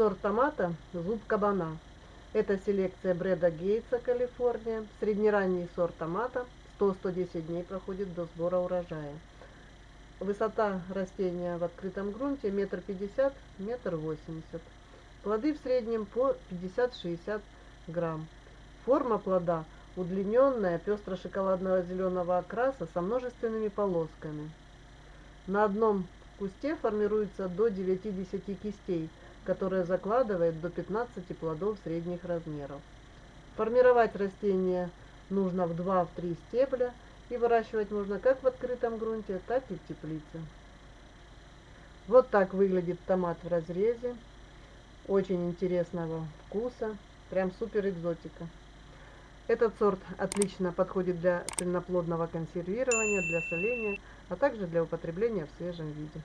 сорт томата «Зуб кабана». Это селекция Брэда Гейтса, Калифорния. Среднеранний сорт томата 100-110 дней проходит до сбора урожая. Высота растения в открытом грунте метр пятьдесят, метр восемьдесят. Плоды в среднем по 50-60 грамм. Форма плода удлиненная, пестро-шоколадного зеленого окраса со множественными полосками. На одном кусте формируется до 9-10 кистей, которые закладывает до 15 плодов средних размеров. Формировать растение нужно в 2-3 стебля и выращивать можно как в открытом грунте, так и в теплице. Вот так выглядит томат в разрезе. Очень интересного вкуса. Прям супер экзотика. Этот сорт отлично подходит для цельноплодного консервирования, для соления, а также для употребления в свежем виде.